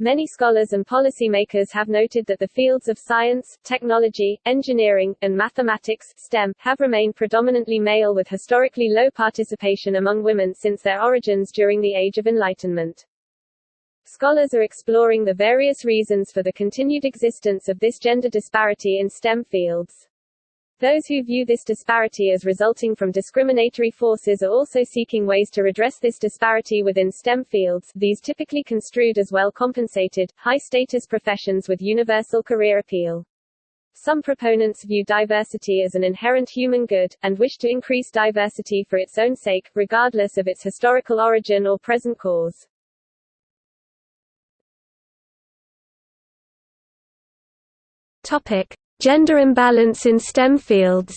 Many scholars and policymakers have noted that the fields of science, technology, engineering, and mathematics STEM, have remained predominantly male with historically low participation among women since their origins during the Age of Enlightenment. Scholars are exploring the various reasons for the continued existence of this gender disparity in STEM fields. Those who view this disparity as resulting from discriminatory forces are also seeking ways to redress this disparity within STEM fields, these typically construed as well compensated, high-status professions with universal career appeal. Some proponents view diversity as an inherent human good, and wish to increase diversity for its own sake, regardless of its historical origin or present cause. Topic. Gender imbalance in STEM fields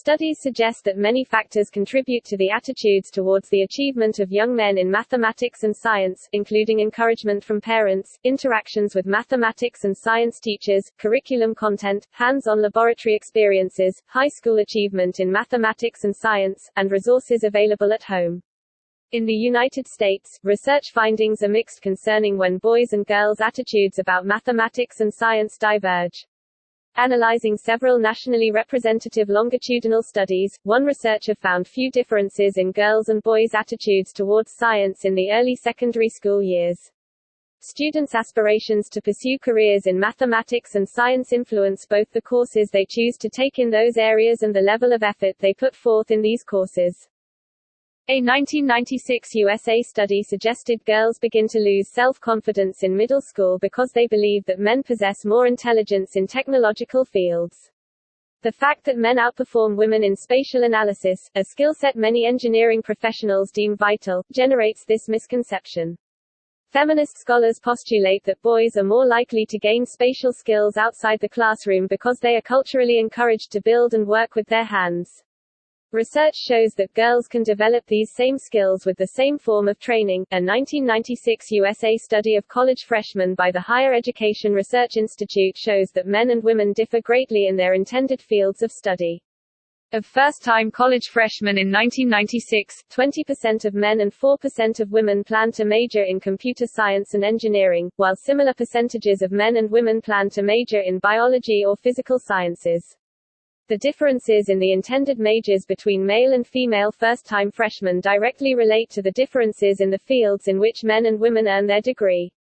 Studies suggest that many factors contribute to the attitudes towards the achievement of young men in mathematics and science, including encouragement from parents, interactions with mathematics and science teachers, curriculum content, hands-on laboratory experiences, high school achievement in mathematics and science, and resources available at home. In the United States, research findings are mixed concerning when boys' and girls' attitudes about mathematics and science diverge. Analyzing several nationally representative longitudinal studies, one researcher found few differences in girls' and boys' attitudes towards science in the early secondary school years. Students' aspirations to pursue careers in mathematics and science influence both the courses they choose to take in those areas and the level of effort they put forth in these courses. A 1996 USA study suggested girls begin to lose self-confidence in middle school because they believe that men possess more intelligence in technological fields. The fact that men outperform women in spatial analysis, a skill set many engineering professionals deem vital, generates this misconception. Feminist scholars postulate that boys are more likely to gain spatial skills outside the classroom because they are culturally encouraged to build and work with their hands. Research shows that girls can develop these same skills with the same form of training. A 1996 USA study of college freshmen by the Higher Education Research Institute shows that men and women differ greatly in their intended fields of study. Of first-time college freshmen in 1996, 20% of men and 4% of women plan to major in computer science and engineering, while similar percentages of men and women plan to major in biology or physical sciences. The differences in the intended majors between male and female first-time freshmen directly relate to the differences in the fields in which men and women earn their degree.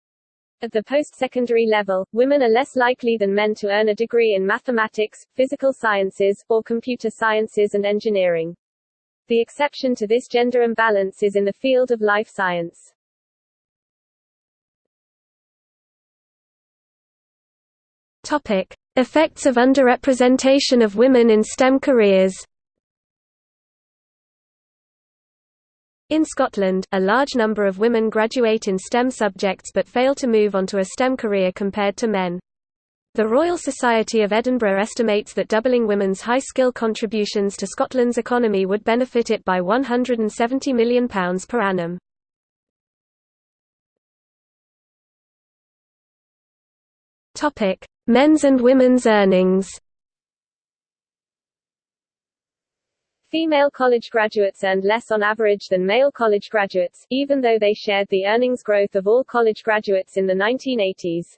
At the post-secondary level, women are less likely than men to earn a degree in mathematics, physical sciences, or computer sciences and engineering. The exception to this gender imbalance is in the field of life science. Topic. Effects of underrepresentation of women in STEM careers In Scotland, a large number of women graduate in STEM subjects but fail to move onto a STEM career compared to men. The Royal Society of Edinburgh estimates that doubling women's high-skill contributions to Scotland's economy would benefit it by £170 million per annum. Men's and women's earnings. Female college graduates earned less on average than male college graduates, even though they shared the earnings growth of all college graduates in the 1980s.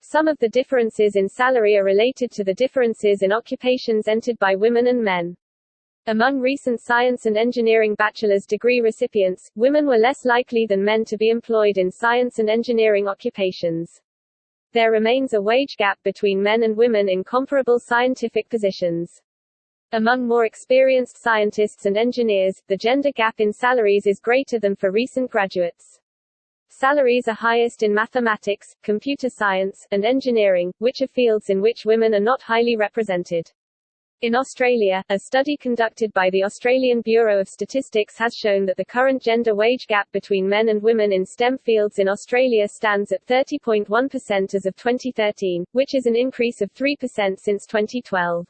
Some of the differences in salary are related to the differences in occupations entered by women and men. Among recent science and engineering bachelor's degree recipients, women were less likely than men to be employed in science and engineering occupations. There remains a wage gap between men and women in comparable scientific positions. Among more experienced scientists and engineers, the gender gap in salaries is greater than for recent graduates. Salaries are highest in mathematics, computer science, and engineering, which are fields in which women are not highly represented. In Australia, a study conducted by the Australian Bureau of Statistics has shown that the current gender wage gap between men and women in STEM fields in Australia stands at 30.1% as of 2013, which is an increase of 3% since 2012.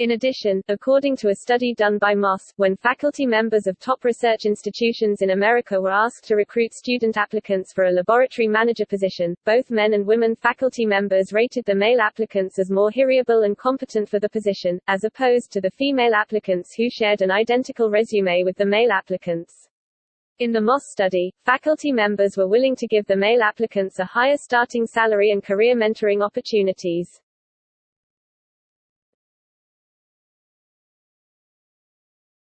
In addition, according to a study done by Moss, when faculty members of top research institutions in America were asked to recruit student applicants for a laboratory manager position, both men and women faculty members rated the male applicants as more hireable and competent for the position, as opposed to the female applicants who shared an identical resume with the male applicants. In the Moss study, faculty members were willing to give the male applicants a higher starting salary and career mentoring opportunities.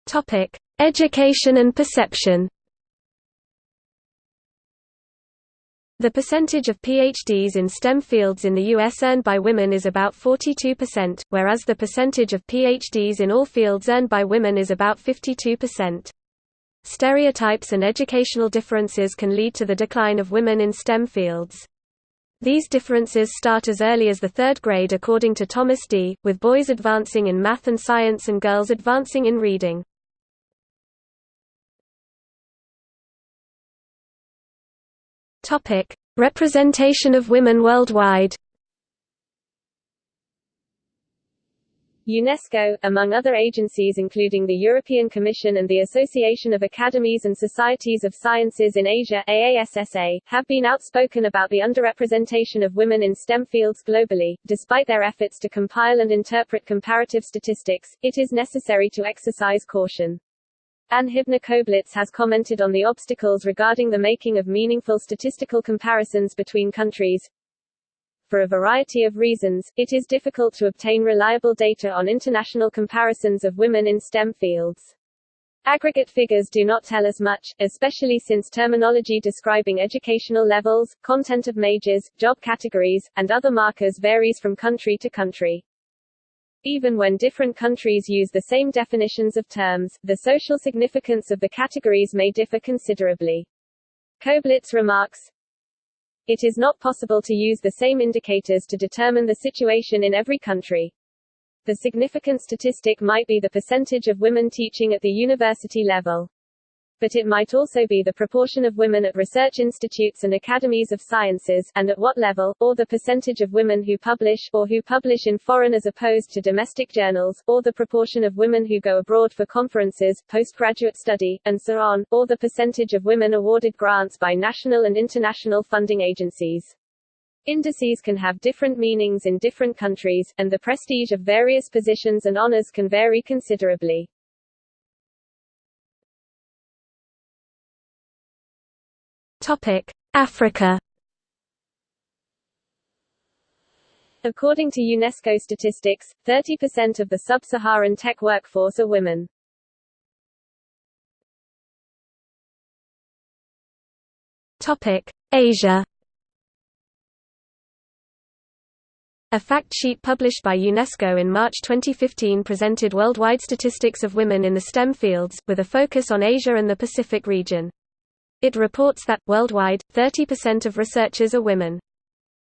Topic: Education and perception. The percentage of PhDs in STEM fields in the U.S. earned by women is about 42%, whereas the percentage of PhDs in all fields earned by women is about 52%. Stereotypes and educational differences can lead to the decline of women in STEM fields. These differences start as early as the third grade according to Thomas Dee, with boys advancing in math and science and girls advancing in reading. Representation of women worldwide UNESCO, among other agencies including the European Commission and the Association of Academies and Societies of Sciences in Asia AASSA, have been outspoken about the underrepresentation of women in STEM fields globally. Despite their efforts to compile and interpret comparative statistics, it is necessary to exercise caution. Anne Hibner Koblitz has commented on the obstacles regarding the making of meaningful statistical comparisons between countries, for a variety of reasons, it is difficult to obtain reliable data on international comparisons of women in STEM fields. Aggregate figures do not tell us much, especially since terminology describing educational levels, content of majors, job categories, and other markers varies from country to country. Even when different countries use the same definitions of terms, the social significance of the categories may differ considerably. Koblitz remarks, it is not possible to use the same indicators to determine the situation in every country. The significant statistic might be the percentage of women teaching at the university level but it might also be the proportion of women at research institutes and academies of sciences, and at what level, or the percentage of women who publish, or who publish in foreign as opposed to domestic journals, or the proportion of women who go abroad for conferences, postgraduate study, and so on, or the percentage of women awarded grants by national and international funding agencies. Indices can have different meanings in different countries, and the prestige of various positions and honors can vary considerably. Africa According to UNESCO statistics, 30% of the sub-Saharan tech workforce are women. Topic: Asia. A fact sheet published by UNESCO in March 2015 presented worldwide statistics of women in the STEM fields, with a focus on Asia and the Pacific region. It reports that, worldwide, 30% of researchers are women.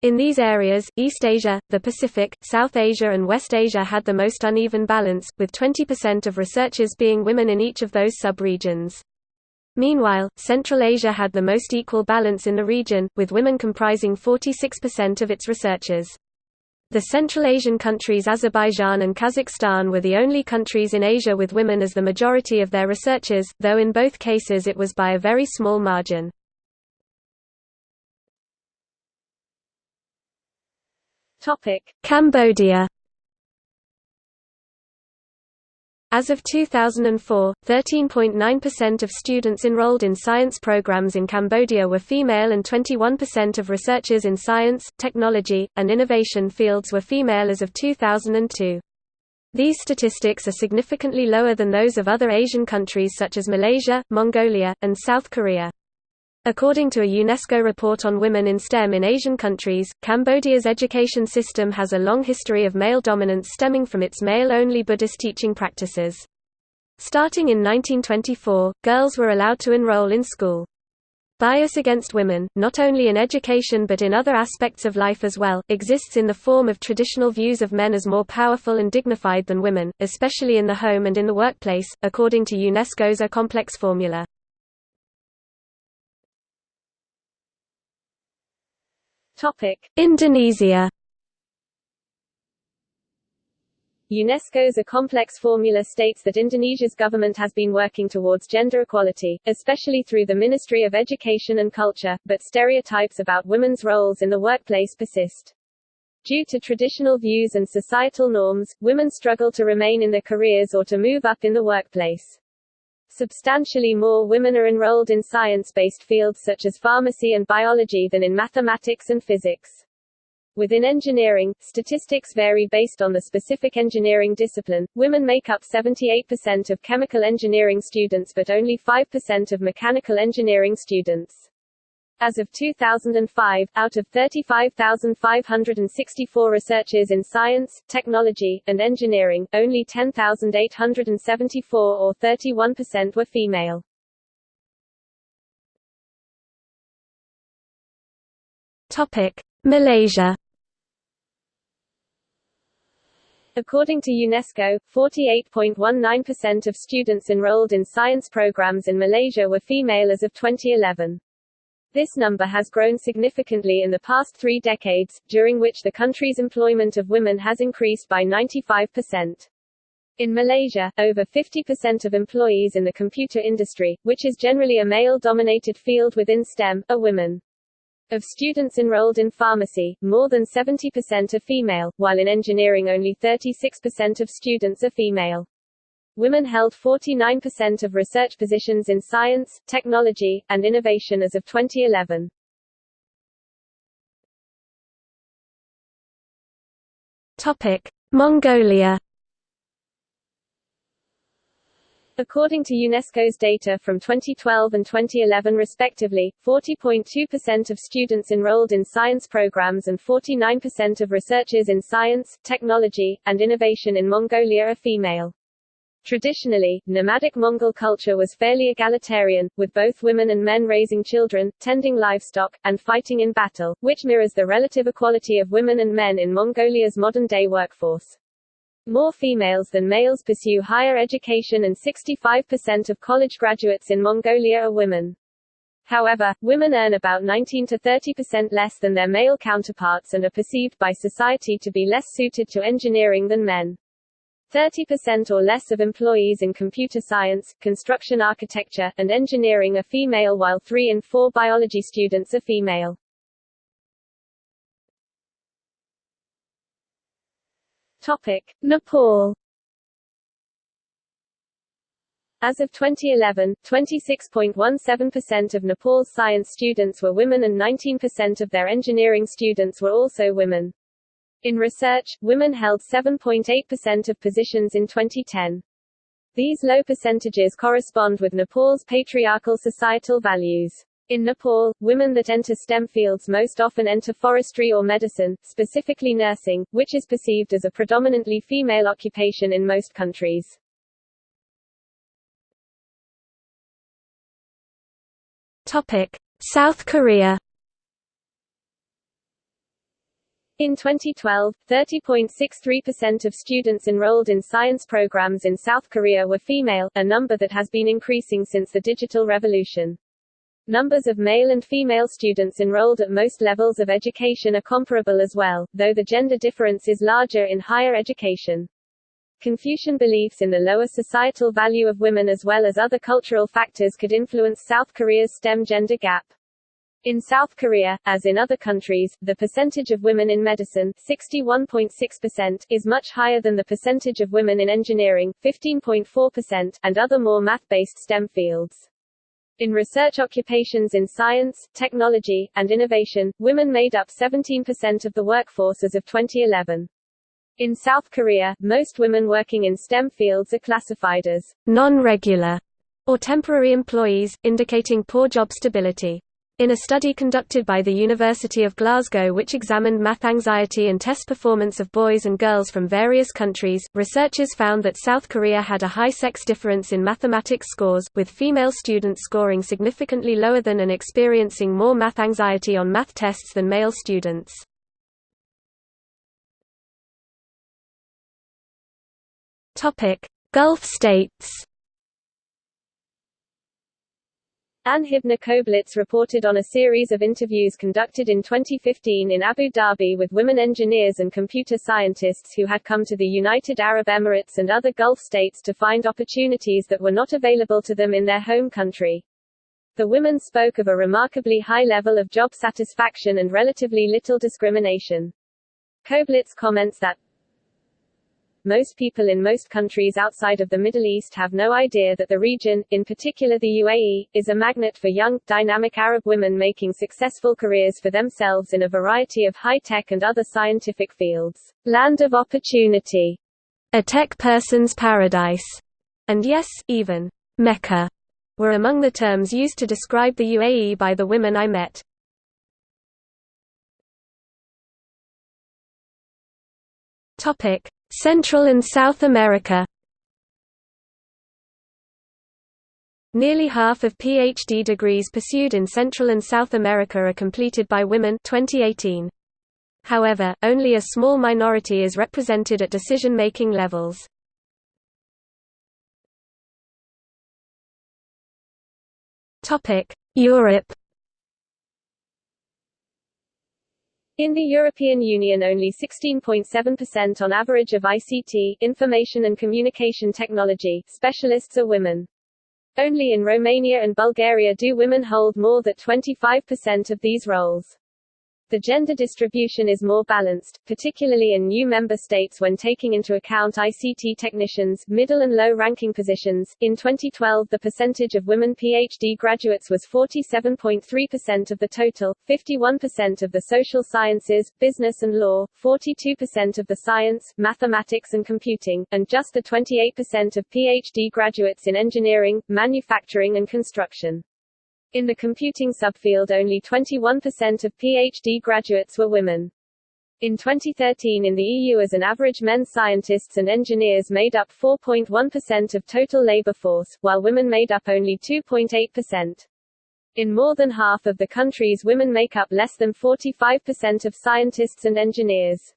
In these areas, East Asia, the Pacific, South Asia and West Asia had the most uneven balance, with 20% of researchers being women in each of those sub-regions. Meanwhile, Central Asia had the most equal balance in the region, with women comprising 46% of its researchers. The Central Asian countries Azerbaijan and Kazakhstan were the only countries in Asia with women as the majority of their researchers, though in both cases it was by a very small margin. Cambodia As of 2004, 13.9% of students enrolled in science programs in Cambodia were female and 21% of researchers in science, technology, and innovation fields were female as of 2002. These statistics are significantly lower than those of other Asian countries such as Malaysia, Mongolia, and South Korea. According to a UNESCO report on women in STEM in Asian countries, Cambodia's education system has a long history of male dominance stemming from its male-only Buddhist teaching practices. Starting in 1924, girls were allowed to enroll in school. Bias against women, not only in education but in other aspects of life as well, exists in the form of traditional views of men as more powerful and dignified than women, especially in the home and in the workplace, according to UNESCO's A complex formula. Indonesia. UNESCO's A Complex Formula states that Indonesia's government has been working towards gender equality, especially through the Ministry of Education and Culture, but stereotypes about women's roles in the workplace persist. Due to traditional views and societal norms, women struggle to remain in their careers or to move up in the workplace. Substantially more women are enrolled in science-based fields such as pharmacy and biology than in mathematics and physics. Within engineering, statistics vary based on the specific engineering discipline. Women make up 78% of chemical engineering students but only 5% of mechanical engineering students. As of 2005, out of 35,564 researchers in science, technology, and engineering, only 10,874 or 31% were female. Topic: Malaysia. According to UNESCO, 48.19% of students enrolled in science programs in Malaysia were female as of 2011. This number has grown significantly in the past three decades, during which the country's employment of women has increased by 95%. In Malaysia, over 50% of employees in the computer industry, which is generally a male-dominated field within STEM, are women. Of students enrolled in pharmacy, more than 70% are female, while in engineering only 36% of students are female. Women held 49% of research positions in science, technology, and innovation as of 2011. Topic: Mongolia. According to UNESCO's data from 2012 and 2011 respectively, 40.2% of students enrolled in science programs and 49% of researchers in science, technology, and innovation in Mongolia are female. Traditionally, nomadic Mongol culture was fairly egalitarian, with both women and men raising children, tending livestock, and fighting in battle, which mirrors the relative equality of women and men in Mongolia's modern-day workforce. More females than males pursue higher education and 65% of college graduates in Mongolia are women. However, women earn about 19 to 30% less than their male counterparts and are perceived by society to be less suited to engineering than men. 30% or less of employees in computer science, construction architecture, and engineering are female while 3 in 4 biology students are female. Topic. Nepal As of 2011, 26.17% of Nepal's science students were women and 19% of their engineering students were also women. In research, women held 7.8% of positions in 2010. These low percentages correspond with Nepal's patriarchal societal values. In Nepal, women that enter STEM fields most often enter forestry or medicine, specifically nursing, which is perceived as a predominantly female occupation in most countries. Topic: South Korea In 2012, 30.63% of students enrolled in science programs in South Korea were female, a number that has been increasing since the digital revolution. Numbers of male and female students enrolled at most levels of education are comparable as well, though the gender difference is larger in higher education. Confucian beliefs in the lower societal value of women as well as other cultural factors could influence South Korea's STEM gender gap. In South Korea, as in other countries, the percentage of women in medicine 61.6% is much higher than the percentage of women in engineering 15.4% and other more math-based STEM fields. In research occupations in science, technology, and innovation, women made up 17% of the workforce as of 2011. In South Korea, most women working in STEM fields are classified as non-regular or temporary employees, indicating poor job stability. In a study conducted by the University of Glasgow which examined math anxiety and test performance of boys and girls from various countries, researchers found that South Korea had a high sex difference in mathematics scores, with female students scoring significantly lower than and experiencing more math anxiety on math tests than male students. Gulf states Anne Hibner Koblitz reported on a series of interviews conducted in 2015 in Abu Dhabi with women engineers and computer scientists who had come to the United Arab Emirates and other Gulf states to find opportunities that were not available to them in their home country. The women spoke of a remarkably high level of job satisfaction and relatively little discrimination. Koblitz comments that most people in most countries outside of the Middle East have no idea that the region, in particular the UAE, is a magnet for young, dynamic Arab women making successful careers for themselves in a variety of high-tech and other scientific fields. Land of opportunity. A tech person's paradise. And yes, even Mecca were among the terms used to describe the UAE by the women I met. Topic: Central and South America. Nearly half of PhD degrees pursued in Central and South America are completed by women 2018. However, only a small minority is represented at decision-making levels. Europe In the European Union only 16.7% on average of ICT information and communication technology specialists are women. Only in Romania and Bulgaria do women hold more than 25% of these roles. The gender distribution is more balanced, particularly in new member states when taking into account ICT technicians, middle and low-ranking positions. In 2012, the percentage of women PhD graduates was 47.3% of the total, 51% of the social sciences, business and law, 42% of the science, mathematics and computing, and just the 28% of PhD graduates in engineering, manufacturing and construction. In the computing subfield only 21% of PhD graduates were women. In 2013 in the EU as an average men scientists and engineers made up 4.1% of total labor force, while women made up only 2.8%. In more than half of the countries women make up less than 45% of scientists and engineers.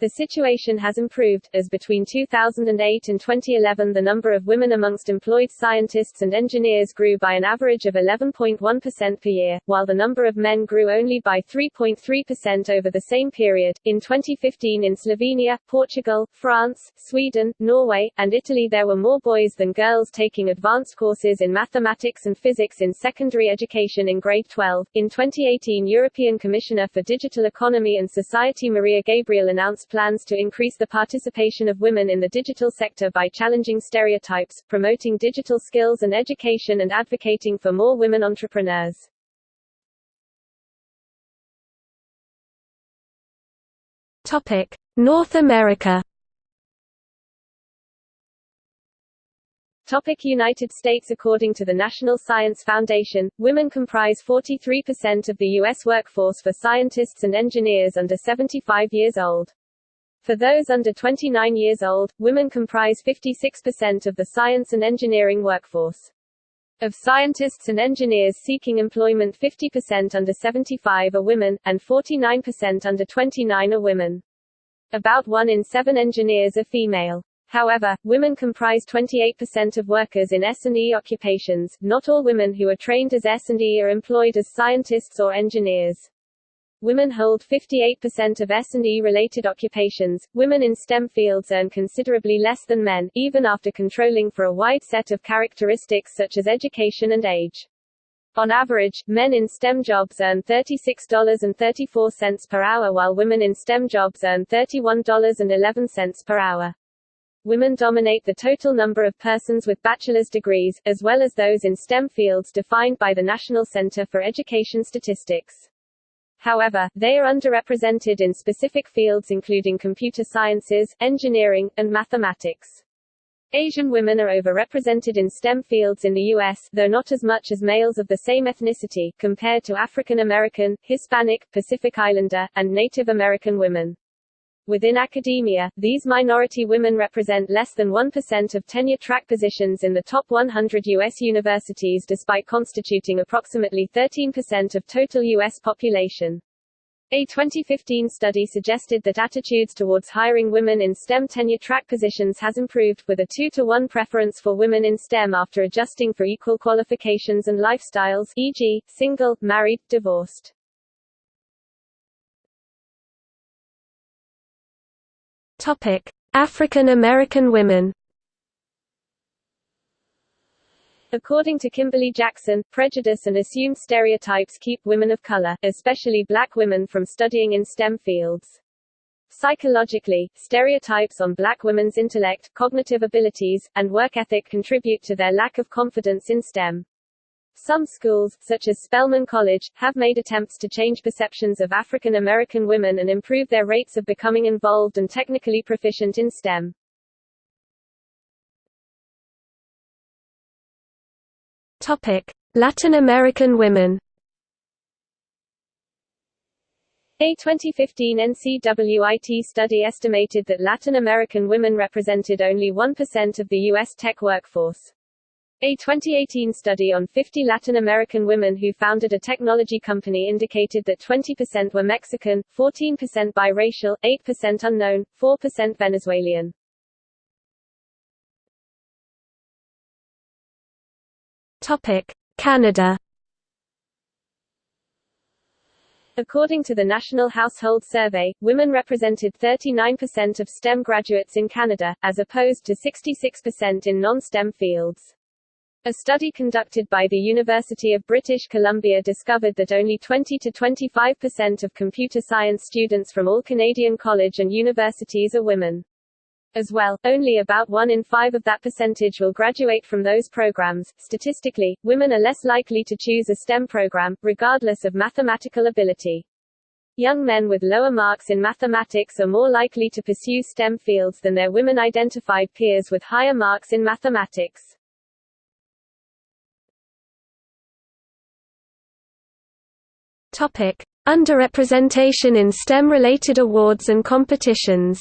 The situation has improved, as between 2008 and 2011 the number of women amongst employed scientists and engineers grew by an average of 11.1% per year, while the number of men grew only by 3.3% over the same period. In 2015 in Slovenia, Portugal, France, Sweden, Norway, and Italy there were more boys than girls taking advanced courses in mathematics and physics in secondary education in grade 12. In 2018 European Commissioner for Digital Economy and Society Mariya Gabriel announced plans to increase the participation of women in the digital sector by challenging stereotypes, promoting digital skills and education and advocating for more women entrepreneurs. Topic: North America. Topic United States According to the National Science Foundation, women comprise 43% of the U.S. workforce for scientists and engineers under 75 years old. For those under 29 years old, women comprise 56% of the science and engineering workforce. Of scientists and engineers seeking employment 50% under 75 are women, and 49% under 29 are women. About one in seven engineers are female. However, women comprise 28% of workers in S&E occupations. Not all women who are trained as S&E are employed as scientists or engineers. Women hold 58% of S&E related occupations. Women in STEM fields earn considerably less than men, even after controlling for a wide set of characteristics such as education and age. On average, men in STEM jobs earn $36.34 per hour while women in STEM jobs earn $31.11 per hour. Women dominate the total number of persons with bachelor's degrees, as well as those in STEM fields defined by the National Center for Education Statistics. However, they are underrepresented in specific fields including computer sciences, engineering, and mathematics. Asian women are overrepresented in STEM fields in the U.S., though not as much as males of the same ethnicity, compared to African American, Hispanic, Pacific Islander, and Native American women. Within academia, these minority women represent less than 1% of tenure-track positions in the top 100 U.S. universities despite constituting approximately 13% of total U.S. population. A 2015 study suggested that attitudes towards hiring women in STEM tenure-track positions has improved, with a 2 to 1 preference for women in STEM after adjusting for equal qualifications and lifestyles e.g., single, married, divorced. Topic: African American women. According to Kimberly Jackson, prejudice and assumed stereotypes keep women of color, especially black women from studying in STEM fields. Psychologically, stereotypes on black women's intellect, cognitive abilities, and work ethic contribute to their lack of confidence in STEM. Some schools, such as Spelman College, have made attempts to change perceptions of African American women and improve their rates of becoming involved and technically proficient in STEM. Topic: Latin American women. A 2015 NCWIT study estimated that Latin American women represented only 1% of the U.S. tech workforce. A 2018 study on 50 Latin American women who founded a technology company indicated that 20% were Mexican, 14% biracial, 8% unknown, 4% Venezuelan. Topic: Canada. According to the National Household Survey, women represented 39% of STEM graduates in Canada, as opposed to 66% in non-STEM fields. A study conducted by the University of British Columbia discovered that only 20 to 25% of computer science students from all Canadian college and universities are women. As well, only about 1 in 5 of that percentage will graduate from those programs. Statistically, women are less likely to choose a STEM program, regardless of mathematical ability. Young men with lower marks in mathematics are more likely to pursue STEM fields than their women identified peers with higher marks in mathematics. Topic: Underrepresentation in STEM-related awards and competitions.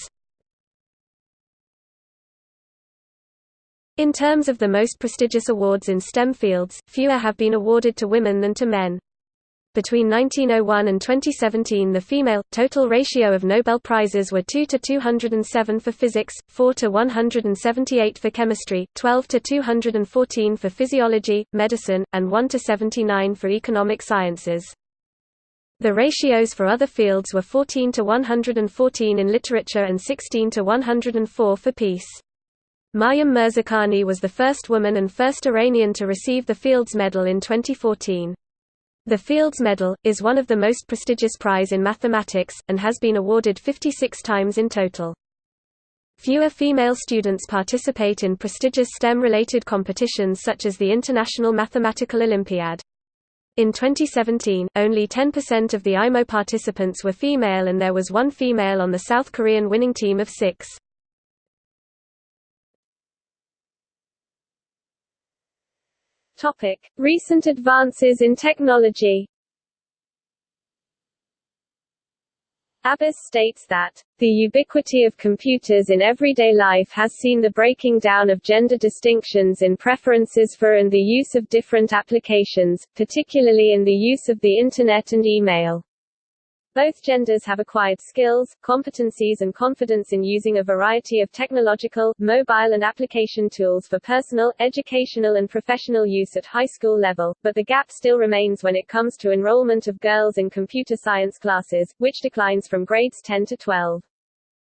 In terms of the most prestigious awards in STEM fields, fewer have been awarded to women than to men. Between 1901 and 2017 the female, total ratio of Nobel Prizes were 2 to 207 for physics, 4 to 178 for chemistry, 12 to 214 for physiology, medicine, and 1 to 79 for economic sciences. The ratios for other fields were 14 to 114 in literature and 16 to 104 for peace. Maryam Mirzakhani was the first woman and first Iranian to receive the Fields Medal in 2014. The Fields Medal, is one of the most prestigious prize in mathematics, and has been awarded 56 times in total. Fewer female students participate in prestigious STEM-related competitions such as the International Mathematical Olympiad. In 2017, only 10% of the IMO participants were female and there was one female on the South Korean winning team of six. Recent advances in technology. Abbiss states that, the ubiquity of computers in everyday life has seen the breaking down of gender distinctions in preferences for and the use of different applications, particularly in the use of the Internet and email. Both genders have acquired skills, competencies and confidence in using a variety of technological, mobile and application tools for personal, educational and professional use at high school level, but the gap still remains when it comes to enrollment of girls in computer science classes, which declines from grades 10 to 12.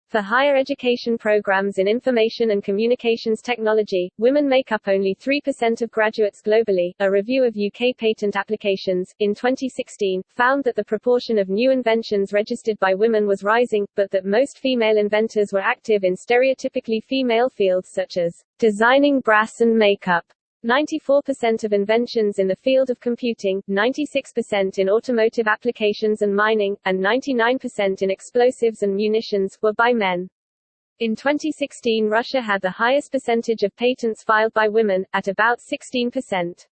For higher education programs in information and communications technology, women make up only 3% of graduates globally. A review of UK patent applications, in 2016, found that the proportion of new inventions registered by women was rising, but that most female inventors were active in stereotypically female fields such as designing brass and makeup. 94% of inventions in the field of computing, 96% in automotive applications and mining, and 99% in explosives and munitions, were by men. In 2016 Russia had the highest percentage of patents filed by women, at about 16%.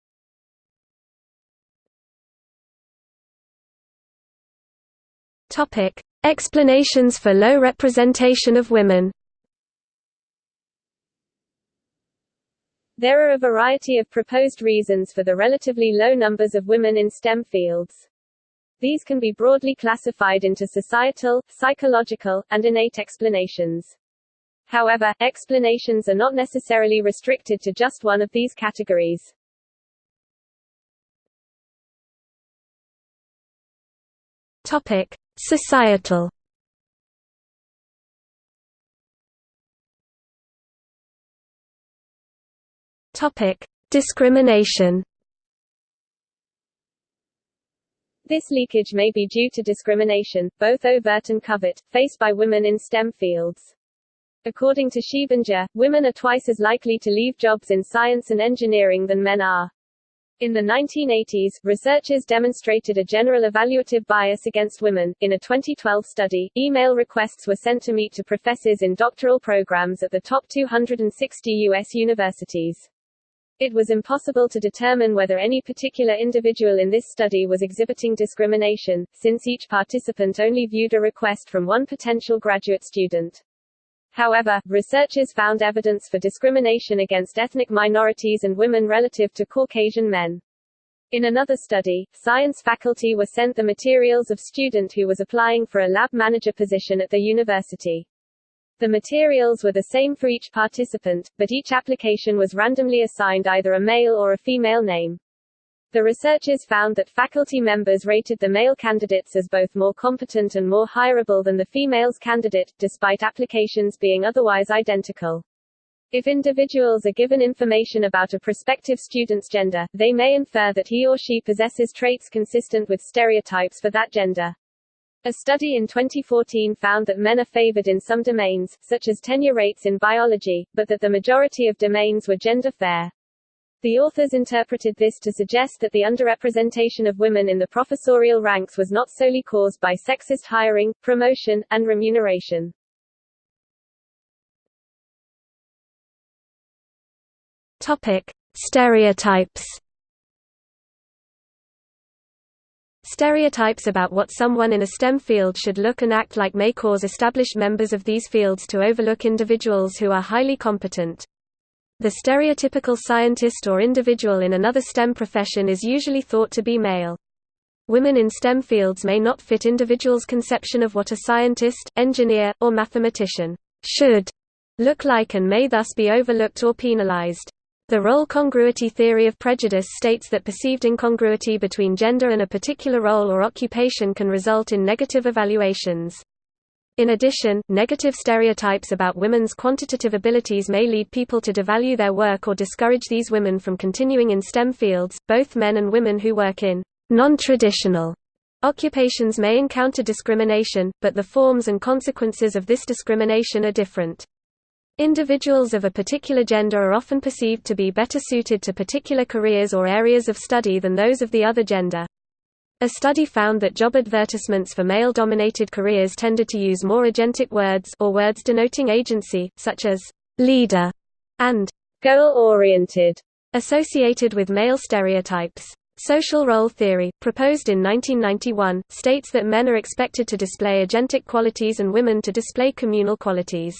Topic. Explanations for low representation of women There are a variety of proposed reasons for the relatively low numbers of women in STEM fields. These can be broadly classified into societal, psychological, and innate explanations. However, explanations are not necessarily restricted to just one of these categories. Topic: Societal Topic: Discrimination. This leakage may be due to discrimination, both overt and covert, faced by women in STEM fields. According to Schiebinger, women are twice as likely to leave jobs in science and engineering than men are. In the 1980s, researchers demonstrated a general evaluative bias against women. In a 2012 study, email requests were sent to meet to professors in doctoral programs at the top 260 U.S. universities. It was impossible to determine whether any particular individual in this study was exhibiting discrimination, since each participant only viewed a request from one potential graduate student. However, researchers found evidence for discrimination against ethnic minorities and women relative to Caucasian men. In another study, science faculty were sent the materials of student who was applying for a lab manager position at the university. The materials were the same for each participant, but each application was randomly assigned either a male or a female name. The researchers found that faculty members rated the male candidates as both more competent and more hireable than the female's candidate, despite applications being otherwise identical. If individuals are given information about a prospective student's gender, they may infer that he or she possesses traits consistent with stereotypes for that gender. A study in 2014 found that men are favored in some domains, such as tenure rates in biology, but that the majority of domains were gender fair. The authors interpreted this to suggest that the underrepresentation of women in the professorial ranks was not solely caused by sexist hiring, promotion, and remuneration. Topic: Stereotypes. Stereotypes about what someone in a STEM field should look and act like may cause established members of these fields to overlook individuals who are highly competent. The stereotypical scientist or individual in another STEM profession is usually thought to be male. Women in STEM fields may not fit individuals' conception of what a scientist, engineer, or mathematician should look like and may thus be overlooked or penalized. The role congruity theory of prejudice states that perceived incongruity between gender and a particular role or occupation can result in negative evaluations. In addition, negative stereotypes about women's quantitative abilities may lead people to devalue their work or discourage these women from continuing in STEM fields. Both men and women who work in non-traditional occupations may encounter discrimination, but the forms and consequences of this discrimination are different. Individuals of a particular gender are often perceived to be better suited to particular careers or areas of study than those of the other gender. A study found that job advertisements for male-dominated careers tended to use more agentic words or words denoting agency, such as leader and goal-oriented, associated with male stereotypes. Social role theory, proposed in 1991, states that men are expected to display agentic qualities and women to display communal qualities.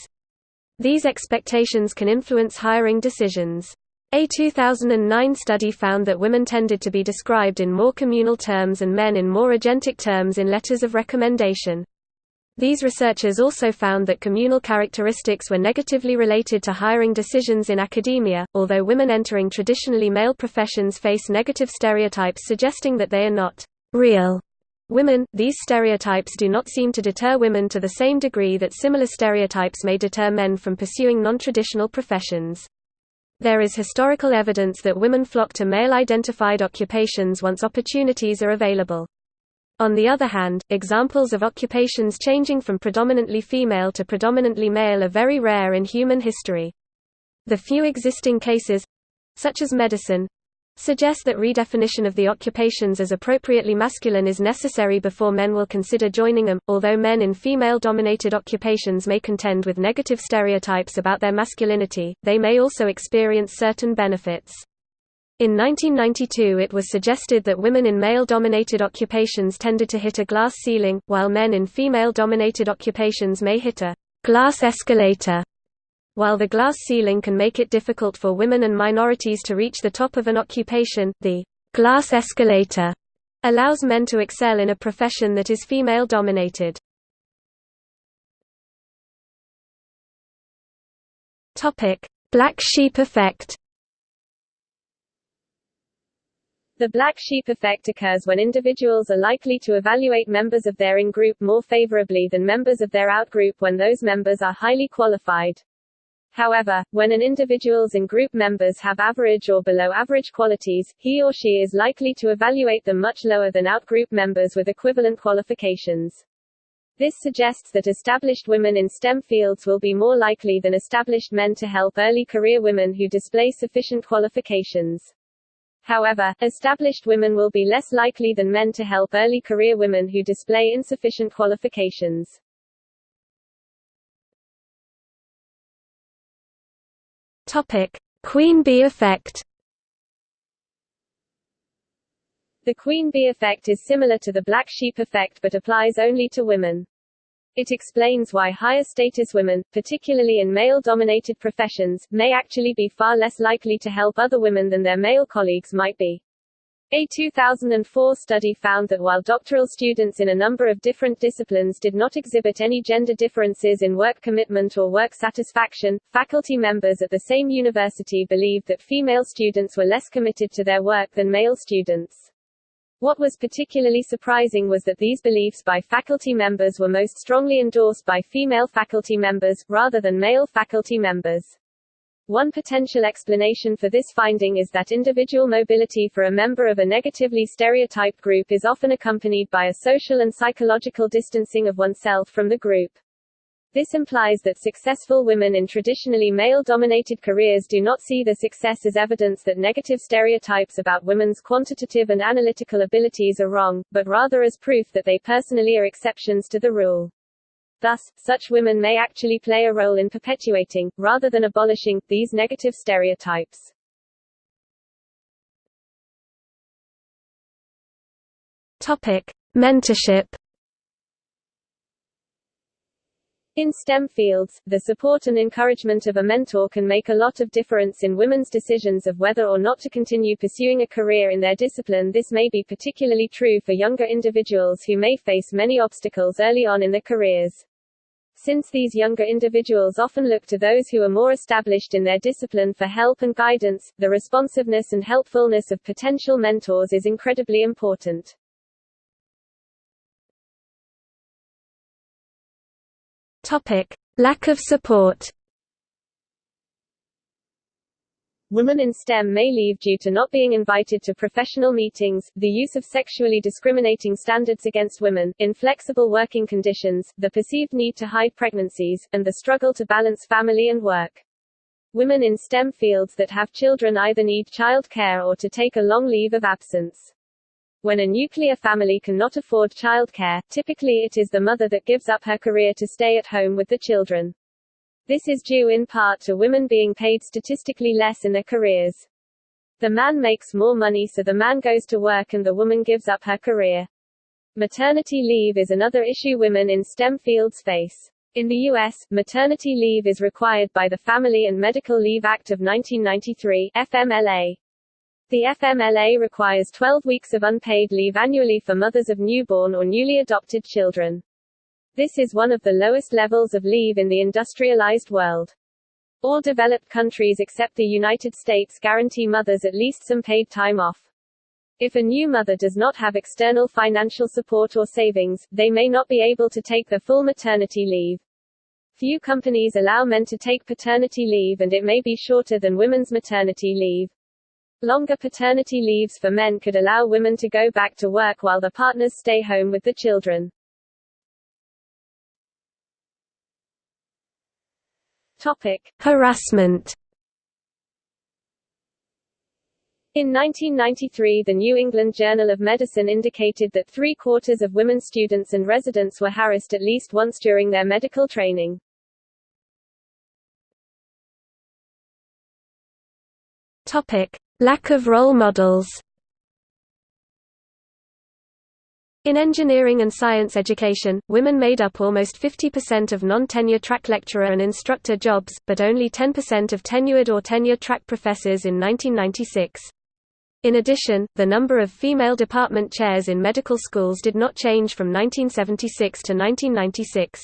These expectations can influence hiring decisions. A 2009 study found that women tended to be described in more communal terms and men in more agentic terms in letters of recommendation. These researchers also found that communal characteristics were negatively related to hiring decisions in academia, although women entering traditionally male professions face negative stereotypes suggesting that they are not real women. These stereotypes do not seem to deter women to the same degree that similar stereotypes may deter men from pursuing non-traditional professions. There is historical evidence that women flock to male-identified occupations once opportunities are available. On the other hand, examples of occupations changing from predominantly female to predominantly male are very rare in human history. The few existing cases—such as medicine, suggest that redefinition of the occupations as appropriately masculine is necessary before men will consider joining them. Although men in female dominated occupations may contend with negative stereotypes about their masculinity, they may also experience certain benefits. In 1992 it was suggested that women in male-dominated occupations tended to hit a glass ceiling, while men in female-dominated occupations may hit a glass escalator. While the glass ceiling can make it difficult for women and minorities to reach the top of an occupation, the glass escalator allows men to excel in a profession that is female-dominated. Black sheep effect The black sheep effect occurs when individuals are likely to evaluate members of their in-group more favorably than members of their out-group when those members are highly qualified. However, when an individual's and group members have average or below average qualities, he or she is likely to evaluate them much lower than out-group members with equivalent qualifications. This suggests that established women in STEM fields will be more likely than established men to help early career women who display sufficient qualifications. However, established women will be less likely than men to help early career women who display insufficient qualifications. Topic: Queen bee effect. The queen bee effect is similar to the black sheep effect but applies only to women. It explains why higher status women, particularly in male-dominated professions, may actually be far less likely to help other women than their male colleagues might be. A 2004 study found that while doctoral students in a number of different disciplines did not exhibit any gender differences in work commitment or work satisfaction, faculty members at the same university believed that female students were less committed to their work than male students. What was particularly surprising was that these beliefs by faculty members were most strongly endorsed by female faculty members, rather than male faculty members. One potential explanation for this finding is that individual mobility for a member of a negatively stereotyped group is often accompanied by a social and psychological distancing of oneself from the group. This implies that successful women in traditionally male-dominated careers do not see the success as evidence that negative stereotypes about women's quantitative and analytical abilities are wrong, but rather as proof that they personally are exceptions to the rule. Thus, such women may actually play a role in perpetuating, rather than abolishing, these negative stereotypes. Topic: Mentorship In STEM fields, the support and encouragement of a mentor can make a lot of difference in women's decisions of whether or not to continue pursuing a career in their discipline. This may be particularly true for younger individuals who may face many obstacles early on in their careers. Since these younger individuals often look to those who are more established in their discipline for help and guidance, the responsiveness and helpfulness of potential mentors is incredibly important. Topic: Lack of support. Women in STEM may leave due to not being invited to professional meetings, the use of sexually discriminating standards against women, inflexible working conditions, the perceived need to hide pregnancies, and the struggle to balance family and work. Women in STEM fields that have children either need child care or to take a long leave of absence. When a nuclear family cannot afford childcare, typically it is the mother that gives up her career to stay at home with the children. This is due in part to women being paid statistically less in their careers. The man makes more money so the man goes to work and the woman gives up her career. Maternity leave is another issue women in STEM fields face. In the U.S., maternity leave is required by the Family and Medical Leave Act of 1993 FMLA. The FMLA requires 12 weeks of unpaid leave annually for mothers of newborn or newly adopted children. This is one of the lowest levels of leave in the industrialized world. All developed countries except the United States guarantee mothers at least some paid time off. If a new mother does not have external financial support or savings, they may not be able to take the full maternity leave. Few companies allow men to take paternity leave and it may be shorter than women's maternity leave. Longer paternity leaves for men could allow women to go back to work while the partners stay home with the children. Topic. Harassment In 1993 the New England Journal of Medicine indicated that three-quarters of women students and residents were harassed at least once during their medical training. Topic. Lack of role models In engineering and science education, women made up almost 50% of non-tenure track lecturer and instructor jobs, but only 10% of tenured or tenure-track professors in 1996. In addition, the number of female department chairs in medical schools did not change from 1976 to 1996.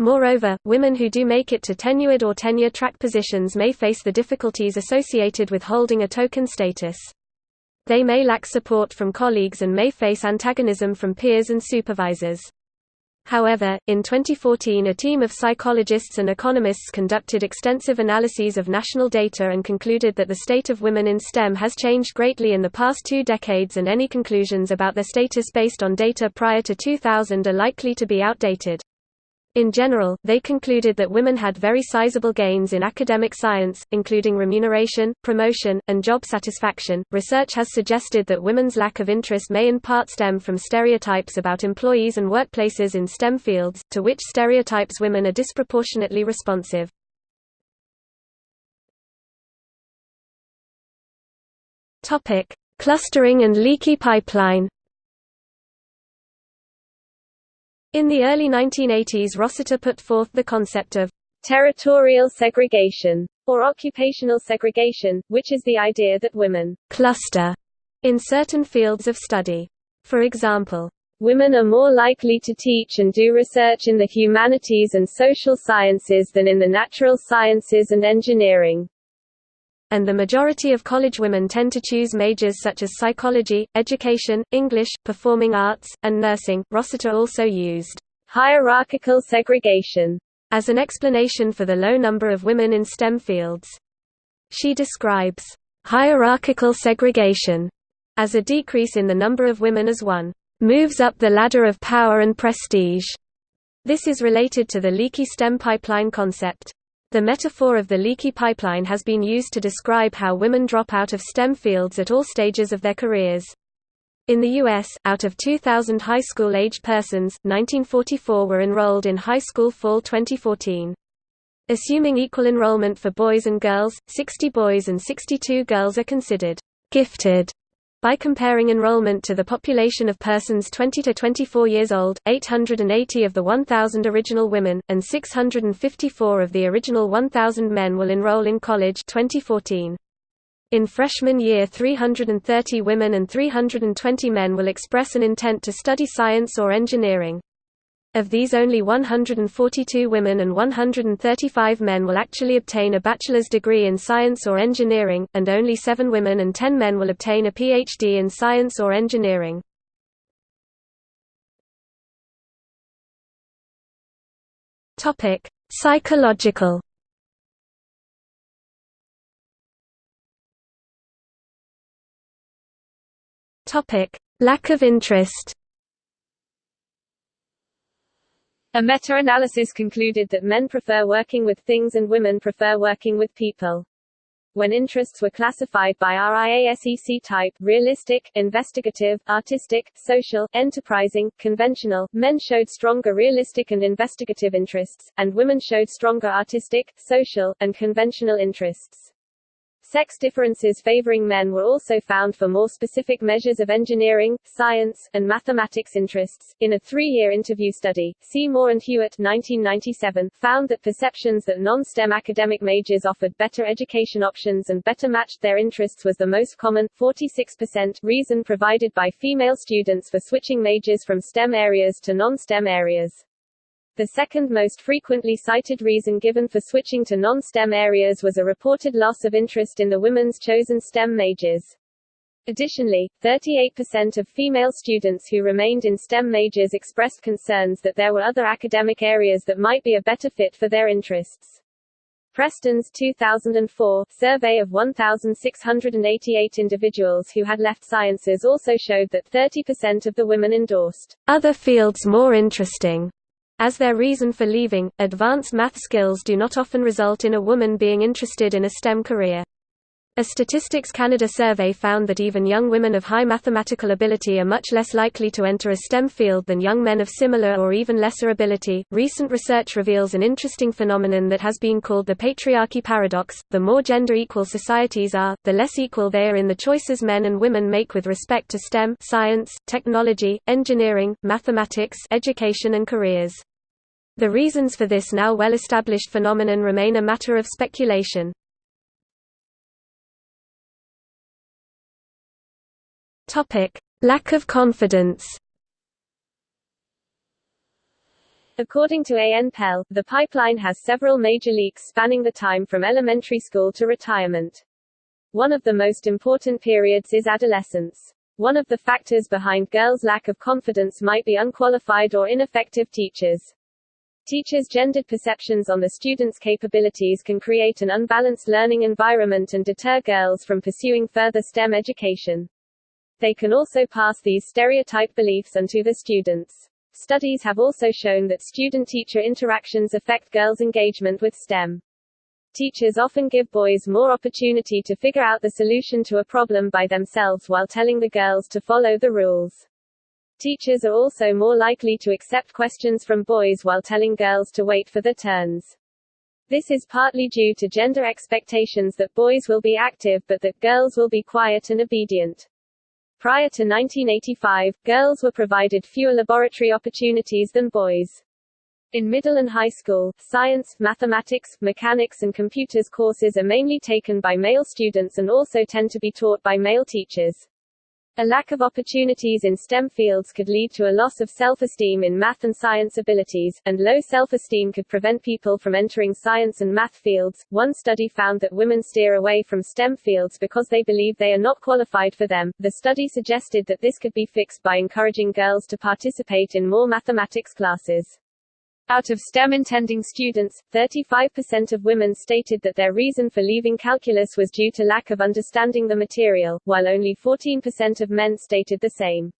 Moreover, women who do make it to tenured or tenure-track positions may face the difficulties associated with holding a token status. They may lack support from colleagues and may face antagonism from peers and supervisors. However, in 2014 a team of psychologists and economists conducted extensive analyses of national data and concluded that the state of women in STEM has changed greatly in the past two decades and any conclusions about their status based on data prior to 2000 are likely to be outdated. In general, they concluded that women had very sizable gains in academic science, including remuneration, promotion, and job satisfaction. Research has suggested that women's lack of interest may in part stem from stereotypes about employees and workplaces in STEM fields, to which stereotypes women are disproportionately responsive. Topic: Clustering and leaky pipeline. In the early 1980s Rossiter put forth the concept of territorial segregation, or occupational segregation, which is the idea that women cluster in certain fields of study. For example, Women are more likely to teach and do research in the humanities and social sciences than in the natural sciences and engineering and the majority of college women tend to choose majors such as psychology, education, English, performing arts, and nursing. Rossiter also used hierarchical segregation as an explanation for the low number of women in STEM fields. She describes hierarchical segregation as a decrease in the number of women as one moves up the ladder of power and prestige. This is related to the leaky STEM pipeline concept. The metaphor of the leaky pipeline has been used to describe how women drop out of STEM fields at all stages of their careers. In the U.S., out of 2,000 high school-aged persons, 1944 were enrolled in high school fall 2014. Assuming equal enrollment for boys and girls, 60 boys and 62 girls are considered gifted by comparing enrollment to the population of persons 20 to 24 years old, 880 of the 1,000 original women, and 654 of the original 1,000 men will enroll in college 2014. In freshman year 330 women and 320 men will express an intent to study science or engineering. Of these only 142 women and 135 men will actually obtain a bachelor's degree in science or engineering, and only 7 women and 10 men will obtain a PhD in science or engineering. Psychological Lack of interest A meta-analysis concluded that men prefer working with things and women prefer working with people. When interests were classified by RIASEC type realistic, investigative, artistic, social, enterprising, conventional, men showed stronger realistic and investigative interests, and women showed stronger artistic, social, and conventional interests. Sex differences favoring men were also found for more specific measures of engineering, science, and mathematics interests. In a three-year interview study, Seymour and Hewitt 1997, found that perceptions that non-STEM academic majors offered better education options and better matched their interests was the most common 46% reason provided by female students for switching majors from STEM areas to non-STEM areas. The second most frequently cited reason given for switching to non-STEM areas was a reported loss of interest in the women's chosen STEM majors. Additionally, 38% of female students who remained in STEM majors expressed concerns that there were other academic areas that might be a better fit for their interests. Preston's 2004 survey of 1,688 individuals who had left sciences also showed that 30% of the women endorsed other fields more interesting as their reason for leaving, advanced math skills do not often result in a woman being interested in a STEM career. A Statistics Canada survey found that even young women of high mathematical ability are much less likely to enter a STEM field than young men of similar or even lesser ability. Recent research reveals an interesting phenomenon that has been called the patriarchy paradox. The more gender equal societies are, the less equal they are in the choices men and women make with respect to STEM, science, technology, engineering, mathematics, education and careers. The reasons for this now well-established phenomenon remain a matter of speculation. Lack of confidence According to A. N. Pell, the pipeline has several major leaks spanning the time from elementary school to retirement. One of the most important periods is adolescence. One of the factors behind girls' lack of confidence might be unqualified or ineffective teachers. Teachers' gendered perceptions on the students' capabilities can create an unbalanced learning environment and deter girls from pursuing further STEM education. They can also pass these stereotype beliefs onto the students. Studies have also shown that student-teacher interactions affect girls' engagement with STEM. Teachers often give boys more opportunity to figure out the solution to a problem by themselves while telling the girls to follow the rules. Teachers are also more likely to accept questions from boys while telling girls to wait for their turns. This is partly due to gender expectations that boys will be active but that girls will be quiet and obedient. Prior to 1985, girls were provided fewer laboratory opportunities than boys. In middle and high school, science, mathematics, mechanics and computers courses are mainly taken by male students and also tend to be taught by male teachers. A lack of opportunities in STEM fields could lead to a loss of self-esteem in math and science abilities, and low self-esteem could prevent people from entering science and math fields. One study found that women steer away from STEM fields because they believe they are not qualified for them. The study suggested that this could be fixed by encouraging girls to participate in more mathematics classes. Out of STEM-intending students, 35% of women stated that their reason for leaving calculus was due to lack of understanding the material, while only 14% of men stated the same.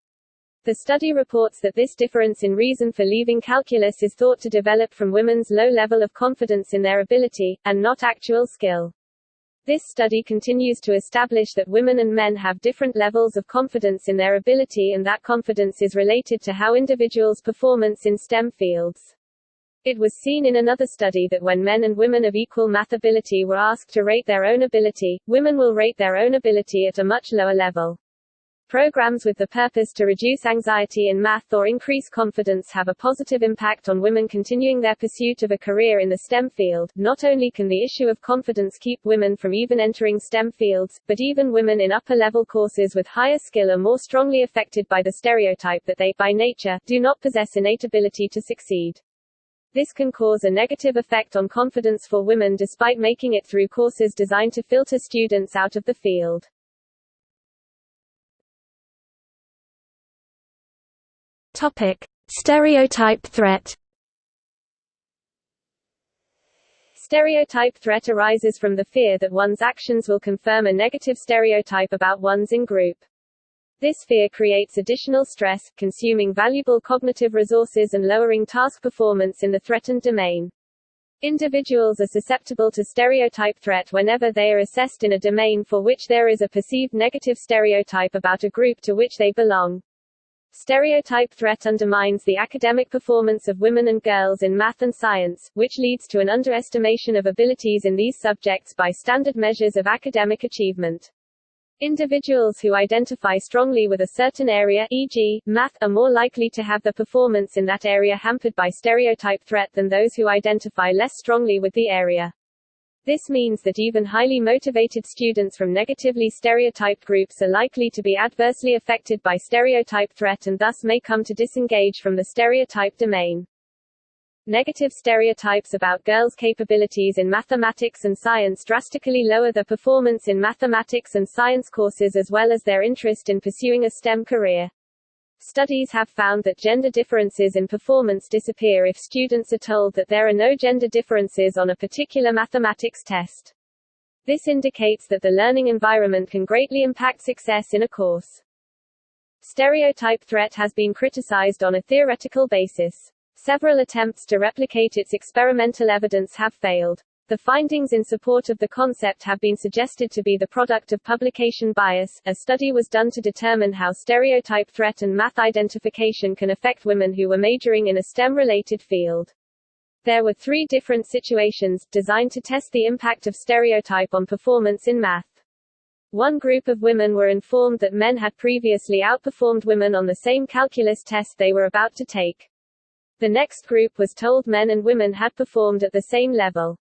The study reports that this difference in reason for leaving calculus is thought to develop from women's low level of confidence in their ability, and not actual skill. This study continues to establish that women and men have different levels of confidence in their ability and that confidence is related to how individuals' performance in STEM fields. It was seen in another study that when men and women of equal math ability were asked to rate their own ability, women will rate their own ability at a much lower level. Programs with the purpose to reduce anxiety in math or increase confidence have a positive impact on women continuing their pursuit of a career in the STEM field. Not only can the issue of confidence keep women from even entering STEM fields, but even women in upper level courses with higher skill are more strongly affected by the stereotype that they, by nature, do not possess innate ability to succeed. This can cause a negative effect on confidence for women despite making it through courses designed to filter students out of the field. Topic: Stereotype threat. Stereotype threat arises from the fear that one's actions will confirm a negative stereotype about one's in-group. This fear creates additional stress, consuming valuable cognitive resources and lowering task performance in the threatened domain. Individuals are susceptible to stereotype threat whenever they are assessed in a domain for which there is a perceived negative stereotype about a group to which they belong. Stereotype threat undermines the academic performance of women and girls in math and science, which leads to an underestimation of abilities in these subjects by standard measures of academic achievement. Individuals who identify strongly with a certain area e.g., math are more likely to have the performance in that area hampered by stereotype threat than those who identify less strongly with the area. This means that even highly motivated students from negatively stereotyped groups are likely to be adversely affected by stereotype threat and thus may come to disengage from the stereotype domain. Negative stereotypes about girls' capabilities in mathematics and science drastically lower their performance in mathematics and science courses as well as their interest in pursuing a STEM career. Studies have found that gender differences in performance disappear if students are told that there are no gender differences on a particular mathematics test. This indicates that the learning environment can greatly impact success in a course. Stereotype threat has been criticized on a theoretical basis. Several attempts to replicate its experimental evidence have failed. The findings in support of the concept have been suggested to be the product of publication bias. A study was done to determine how stereotype threat and math identification can affect women who were majoring in a STEM related field. There were three different situations, designed to test the impact of stereotype on performance in math. One group of women were informed that men had previously outperformed women on the same calculus test they were about to take. The next group was told men and women had performed at the same level.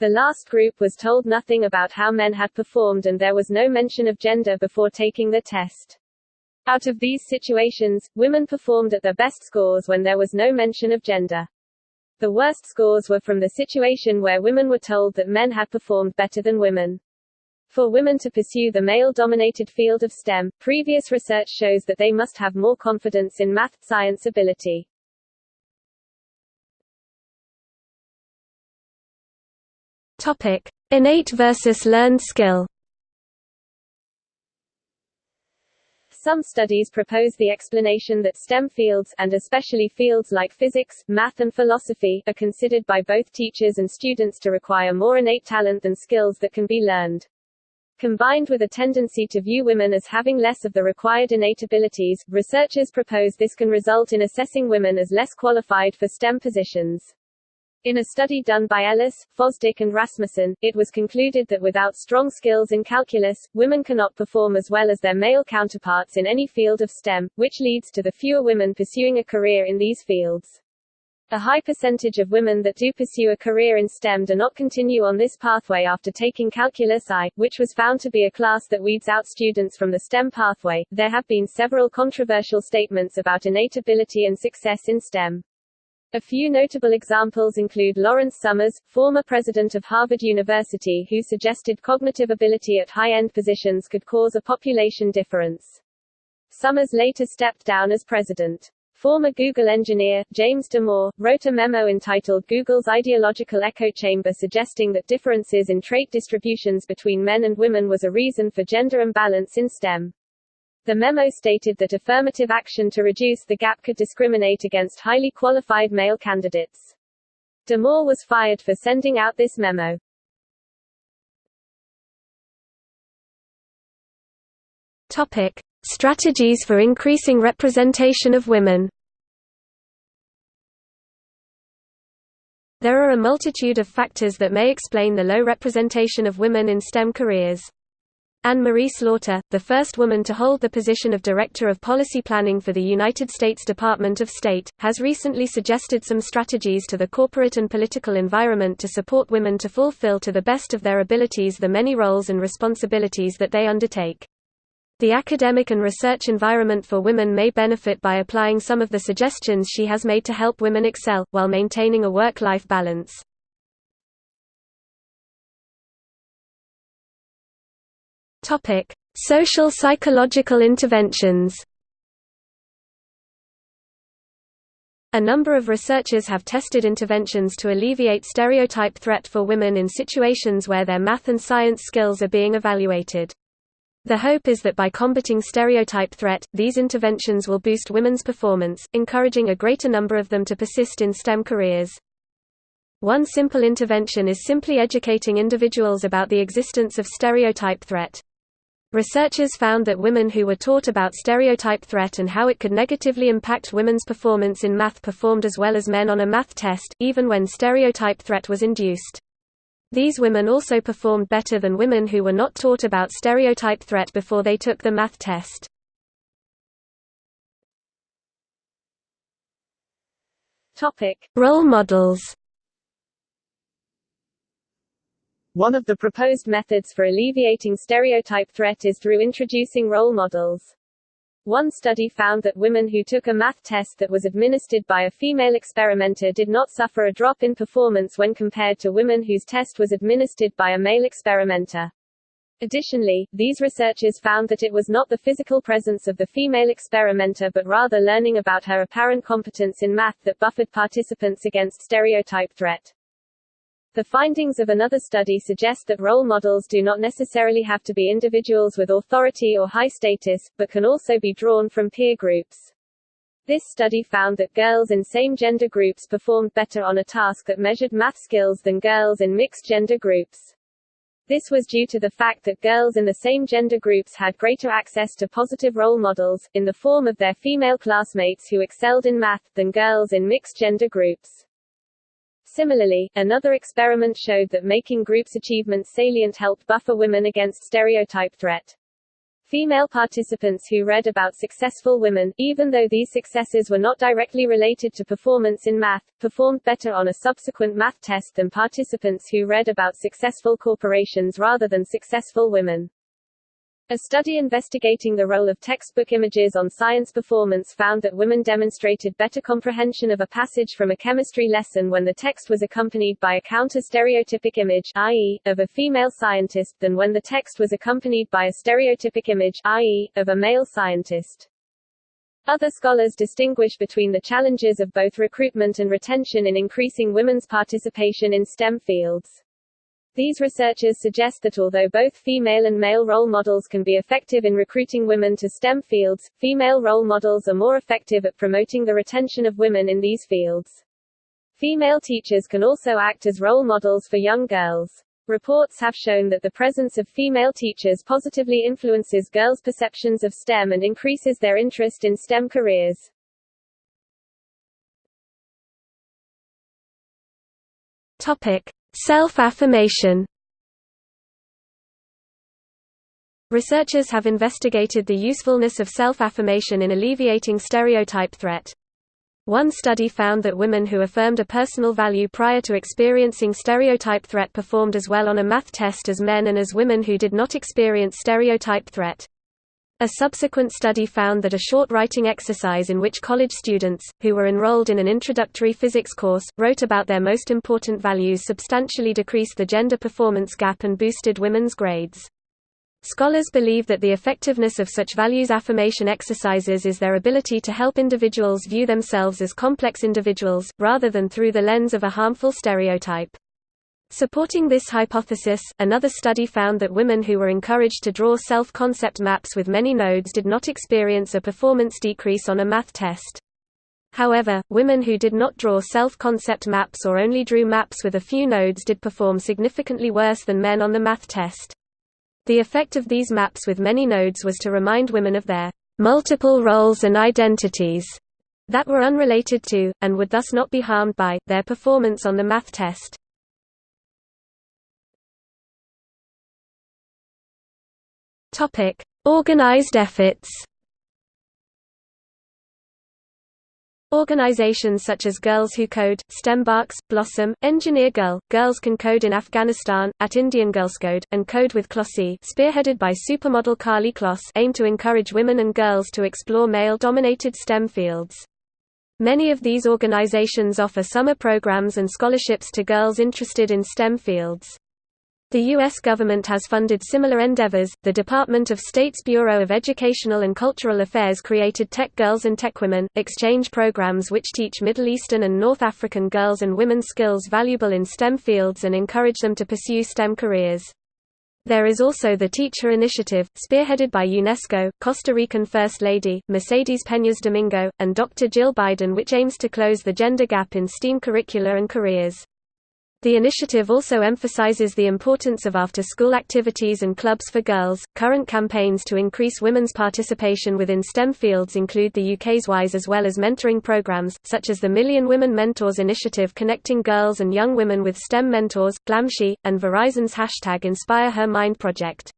The last group was told nothing about how men had performed and there was no mention of gender before taking the test. Out of these situations, women performed at their best scores when there was no mention of gender. The worst scores were from the situation where women were told that men had performed better than women. For women to pursue the male-dominated field of STEM, previous research shows that they must have more confidence in math science ability. Topic: Innate versus learned skill. Some studies propose the explanation that STEM fields, and especially fields like physics, math and philosophy, are considered by both teachers and students to require more innate talent than skills that can be learned. Combined with a tendency to view women as having less of the required innate abilities, researchers propose this can result in assessing women as less qualified for STEM positions. In a study done by Ellis, Fosdick and Rasmussen, it was concluded that without strong skills in calculus, women cannot perform as well as their male counterparts in any field of STEM, which leads to the fewer women pursuing a career in these fields. A high percentage of women that do pursue a career in STEM do not continue on this pathway after taking Calculus I, which was found to be a class that weeds out students from the STEM pathway. There have been several controversial statements about innate ability and success in STEM. A few notable examples include Lawrence Summers, former president of Harvard University who suggested cognitive ability at high-end positions could cause a population difference. Summers later stepped down as president. Former Google engineer, James Damore, wrote a memo entitled Google's Ideological Echo Chamber suggesting that differences in trait distributions between men and women was a reason for gender imbalance in STEM. The memo stated that affirmative action to reduce the gap could discriminate against highly qualified male candidates. Damore was fired for sending out this memo. Topic: Strategies for increasing representation of women. There are a multitude of factors that may explain the low representation of women in STEM careers. Anne-Marie Slaughter, the first woman to hold the position of Director of Policy Planning for the United States Department of State, has recently suggested some strategies to the corporate and political environment to support women to fulfill to the best of their abilities the many roles and responsibilities that they undertake. The academic and research environment for women may benefit by applying some of the suggestions she has made to help women excel, while maintaining a work-life balance. Topic: Social psychological interventions. A number of researchers have tested interventions to alleviate stereotype threat for women in situations where their math and science skills are being evaluated. The hope is that by combating stereotype threat, these interventions will boost women's performance, encouraging a greater number of them to persist in STEM careers. One simple intervention is simply educating individuals about the existence of stereotype threat. Researchers found that women who were taught about stereotype threat and how it could negatively impact women's performance in math performed as well as men on a math test, even when stereotype threat was induced. These women also performed better than women who were not taught about stereotype threat before they took the math test. Topic: Role models One of the proposed methods for alleviating stereotype threat is through introducing role models. One study found that women who took a math test that was administered by a female experimenter did not suffer a drop in performance when compared to women whose test was administered by a male experimenter. Additionally, these researchers found that it was not the physical presence of the female experimenter but rather learning about her apparent competence in math that buffered participants against stereotype threat. The findings of another study suggest that role models do not necessarily have to be individuals with authority or high status, but can also be drawn from peer groups. This study found that girls in same-gender groups performed better on a task that measured math skills than girls in mixed-gender groups. This was due to the fact that girls in the same gender groups had greater access to positive role models, in the form of their female classmates who excelled in math, than girls in mixed-gender groups. Similarly, another experiment showed that making groups' achievements salient helped buffer women against stereotype threat. Female participants who read about successful women, even though these successes were not directly related to performance in math, performed better on a subsequent math test than participants who read about successful corporations rather than successful women. A study investigating the role of textbook images on science performance found that women demonstrated better comprehension of a passage from a chemistry lesson when the text was accompanied by a counter-stereotypic image i.e., of a female scientist than when the text was accompanied by a stereotypic image i.e., of a male scientist. Other scholars distinguish between the challenges of both recruitment and retention in increasing women's participation in STEM fields. These researchers suggest that although both female and male role models can be effective in recruiting women to STEM fields, female role models are more effective at promoting the retention of women in these fields. Female teachers can also act as role models for young girls. Reports have shown that the presence of female teachers positively influences girls' perceptions of STEM and increases their interest in STEM careers. Topic: Self-affirmation Researchers have investigated the usefulness of self-affirmation in alleviating stereotype threat. One study found that women who affirmed a personal value prior to experiencing stereotype threat performed as well on a math test as men and as women who did not experience stereotype threat. A subsequent study found that a short writing exercise in which college students, who were enrolled in an introductory physics course, wrote about their most important values substantially decreased the gender performance gap and boosted women's grades. Scholars believe that the effectiveness of such values affirmation exercises is their ability to help individuals view themselves as complex individuals, rather than through the lens of a harmful stereotype. Supporting this hypothesis, another study found that women who were encouraged to draw self-concept maps with many nodes did not experience a performance decrease on a math test. However, women who did not draw self-concept maps or only drew maps with a few nodes did perform significantly worse than men on the math test. The effect of these maps with many nodes was to remind women of their multiple roles and identities that were unrelated to, and would thus not be harmed by, their performance on the math test. Topic: Organized efforts. Organizations such as Girls Who Code, STEMbarks, Blossom, Engineer Girl, Girls Can Code in Afghanistan, at Indian Girls Code, and Kode With Klossy spearheaded by supermodel Karlie Kloss aim to encourage women and girls to explore male-dominated STEM fields. Many of these organizations offer summer programs and scholarships to girls interested in STEM fields. The U.S. government has funded similar endeavors. The Department of State's Bureau of Educational and Cultural Affairs created Tech Girls and Tech Women exchange programs which teach Middle Eastern and North African girls and women skills valuable in STEM fields and encourage them to pursue STEM careers. There is also the TeachHer Initiative, spearheaded by UNESCO, Costa Rican First Lady, Mercedes Peñas Domingo, and Dr. Jill Biden which aims to close the gender gap in STEAM curricula and careers. The initiative also emphasizes the importance of after-school activities and clubs for girls. Current campaigns to increase women's participation within STEM fields include the UK's WISE as well as mentoring programs, such as the Million Women Mentors initiative connecting girls and young women with STEM mentors, Glamsci, and Verizon's hashtag Inspire Her Mind project.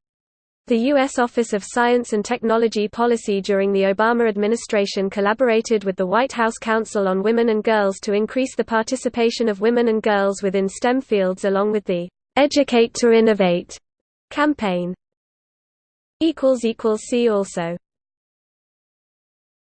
The U.S. Office of Science and Technology Policy during the Obama administration collaborated with the White House Council on Women and Girls to increase the participation of women and girls within STEM fields along with the Educate to Innovate campaign. See also